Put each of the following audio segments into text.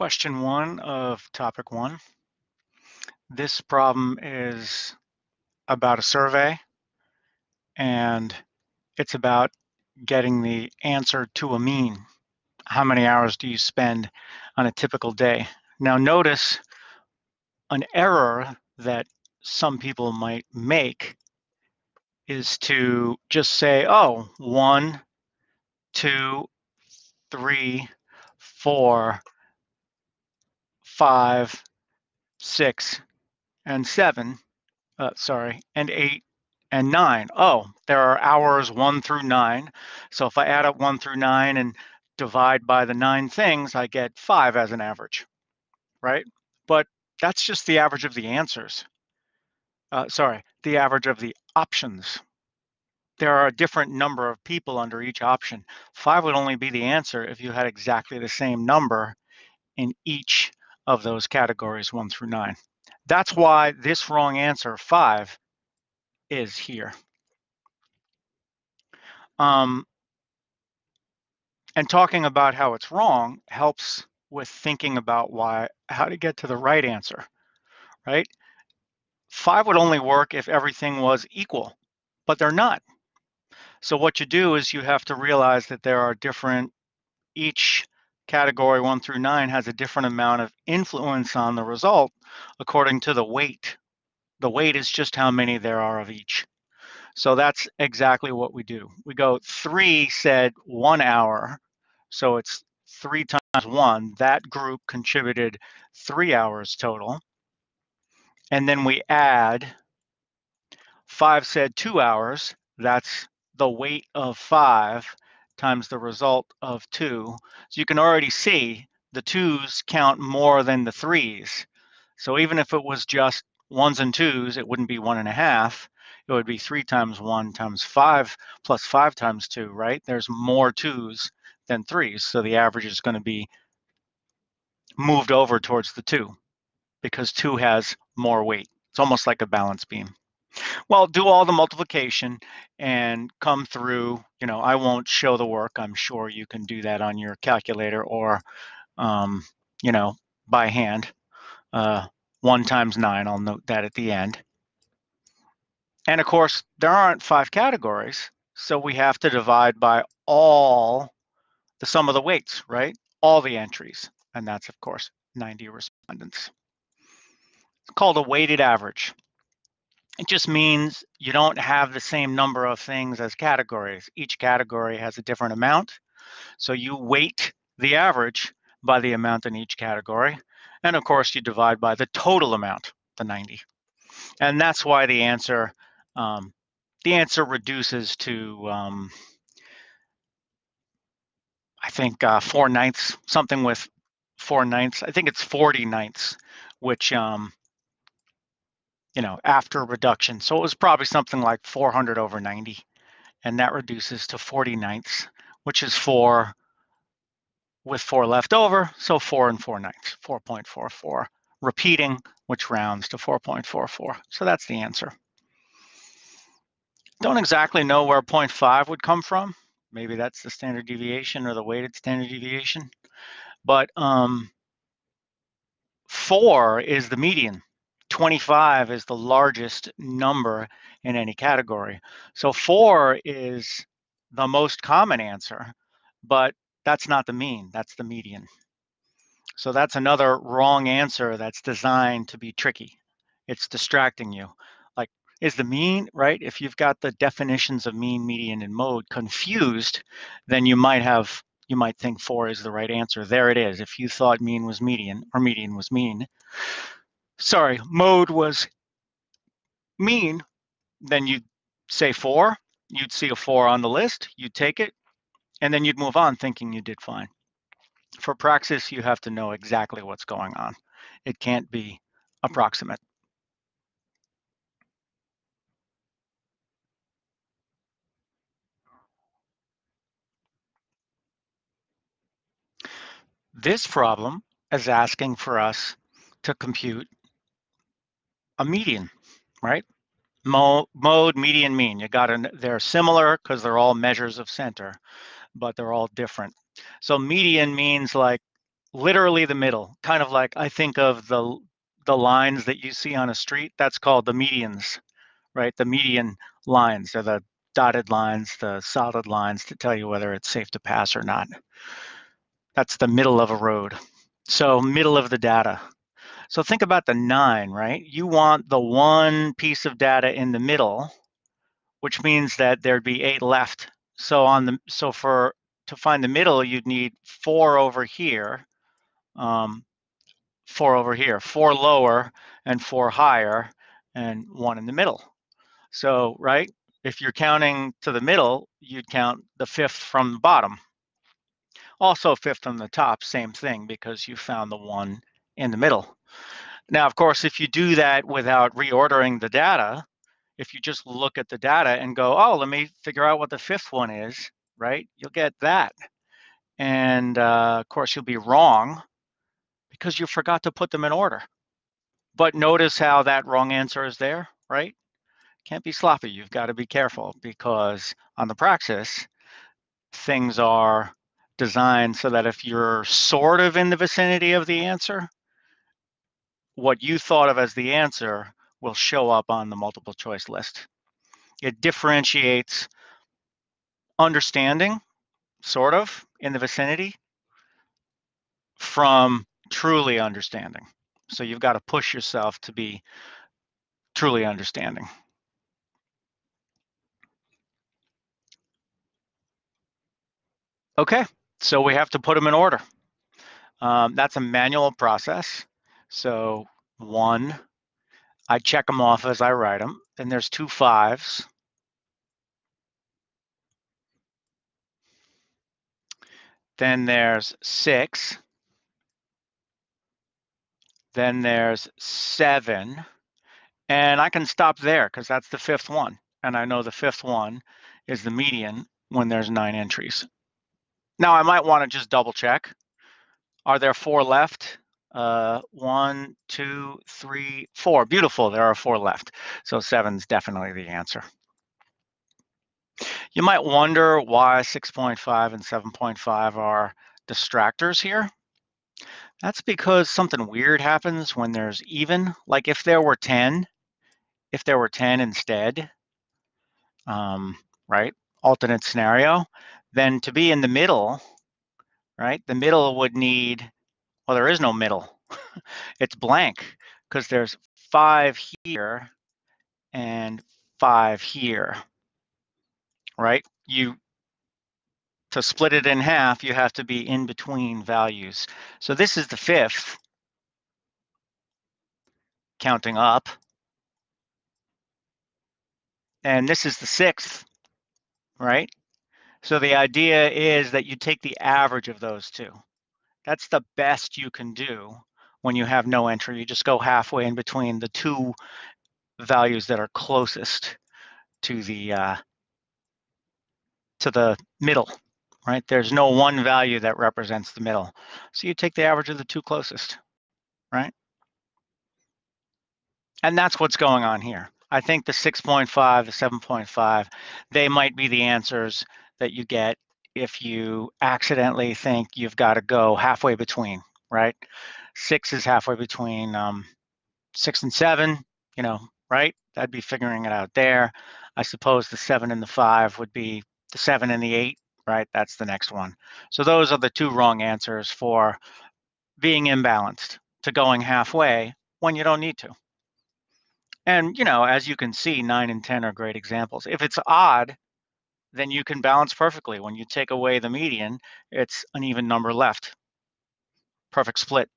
question one of topic one. This problem is about a survey and it's about getting the answer to a mean. How many hours do you spend on a typical day? Now notice an error that some people might make is to just say, oh, one, two, three, four, five, six, and seven, uh, sorry, and eight and nine. Oh, there are hours one through nine. So if I add up one through nine and divide by the nine things, I get five as an average, right? But that's just the average of the answers. Uh, sorry, the average of the options. There are a different number of people under each option. Five would only be the answer if you had exactly the same number in each of those categories one through nine. That's why this wrong answer, five, is here. Um, and talking about how it's wrong helps with thinking about why, how to get to the right answer, right? Five would only work if everything was equal, but they're not. So what you do is you have to realize that there are different, each category one through nine has a different amount of influence on the result according to the weight. The weight is just how many there are of each. So that's exactly what we do. We go three said one hour. So it's three times one. That group contributed three hours total. And then we add five said two hours. That's the weight of five times the result of two. So you can already see the twos count more than the threes. So even if it was just ones and twos, it wouldn't be one and a half. It would be three times one times five plus five times two, right? There's more twos than threes. So the average is going to be moved over towards the two because two has more weight. It's almost like a balance beam. Well, do all the multiplication and come through, you know, I won't show the work. I'm sure you can do that on your calculator or, um, you know, by hand. Uh, one times nine, I'll note that at the end. And of course, there aren't five categories. So we have to divide by all the sum of the weights, right? All the entries. And that's, of course, 90 respondents. It's called a weighted average. It just means you don't have the same number of things as categories. Each category has a different amount. So you weight the average by the amount in each category. And of course, you divide by the total amount, the 90. And that's why the answer, um, the answer reduces to, um, I think, uh, four ninths, something with four ninths. I think it's 40 ninths, which um, you know, after reduction. So it was probably something like 400 over 90. And that reduces to 40 ninths, which is four with four left over. So four and four ninths, 4.44. Repeating, which rounds to 4.44. So that's the answer. Don't exactly know where 0.5 would come from. Maybe that's the standard deviation or the weighted standard deviation. But um, four is the median. 25 is the largest number in any category. So four is the most common answer, but that's not the mean, that's the median. So that's another wrong answer that's designed to be tricky. It's distracting you. Like, is the mean, right? If you've got the definitions of mean, median, and mode confused, then you might have, you might think four is the right answer. There it is. If you thought mean was median or median was mean, sorry, mode was mean, then you'd say four, you'd see a four on the list, you'd take it, and then you'd move on thinking you did fine. For praxis, you have to know exactly what's going on. It can't be approximate. This problem is asking for us to compute a median, right? Mo mode, median, mean. You got to, they're similar because they're all measures of center, but they're all different. So median means like literally the middle, kind of like I think of the the lines that you see on a street. That's called the medians, right? The median lines are the dotted lines, the solid lines to tell you whether it's safe to pass or not. That's the middle of a road. So middle of the data. So think about the nine, right? You want the one piece of data in the middle, which means that there'd be eight left. So on the so for to find the middle, you'd need four over here, um, four over here, four lower and four higher, and one in the middle. So right, if you're counting to the middle, you'd count the fifth from the bottom. Also fifth from the top, same thing, because you found the one in the middle. Now, of course, if you do that without reordering the data, if you just look at the data and go, oh, let me figure out what the fifth one is, right? You'll get that. And uh, of course, you'll be wrong because you forgot to put them in order. But notice how that wrong answer is there, right? Can't be sloppy. You've got to be careful because on the praxis, things are designed so that if you're sort of in the vicinity of the answer, what you thought of as the answer will show up on the multiple choice list. It differentiates understanding, sort of, in the vicinity from truly understanding. So you've got to push yourself to be truly understanding. Okay, so we have to put them in order. Um, that's a manual process. So one, I check them off as I write them. Then there's two fives. Then there's six. Then there's seven. And I can stop there because that's the fifth one. And I know the fifth one is the median when there's nine entries. Now I might want to just double check. Are there four left? Uh, one, two, three, four. Beautiful, there are four left. So seven's definitely the answer. You might wonder why 6.5 and 7.5 are distractors here. That's because something weird happens when there's even. Like if there were 10, if there were 10 instead, um, right, alternate scenario, then to be in the middle, right, the middle would need, well, there is no middle. it's blank because there's five here and five here, right? You to split it in half, you have to be in between values. So this is the fifth, counting up. And this is the sixth, right? So the idea is that you take the average of those two. That's the best you can do when you have no entry. You just go halfway in between the two values that are closest to the uh, to the middle, right? There's no one value that represents the middle. So you take the average of the two closest, right? And that's what's going on here. I think the 6.5, the 7.5, they might be the answers that you get if you accidentally think you've got to go halfway between, right? Six is halfway between um, six and seven, you know, right? I'd be figuring it out there. I suppose the seven and the five would be the seven and the eight, right? That's the next one. So those are the two wrong answers for being imbalanced to going halfway when you don't need to. And, you know, as you can see, nine and 10 are great examples. If it's odd, then you can balance perfectly. When you take away the median, it's an even number left. Perfect split.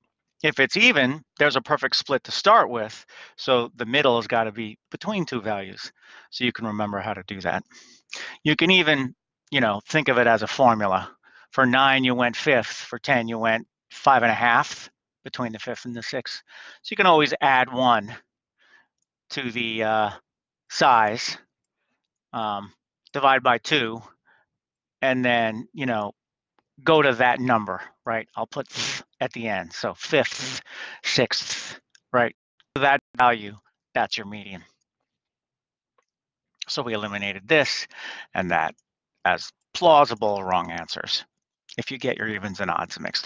If it's even, there's a perfect split to start with. So the middle has got to be between two values. So you can remember how to do that. You can even, you know, think of it as a formula. For nine, you went fifth. For 10, you went five and a half between the fifth and the sixth. So you can always add one to the uh, size. Um, divide by two, and then, you know, go to that number, right? I'll put mm. at the end. So mm. fifth, sixth, right? That value, that's your median. So we eliminated this and that as plausible wrong answers if you get your evens and odds mixed up.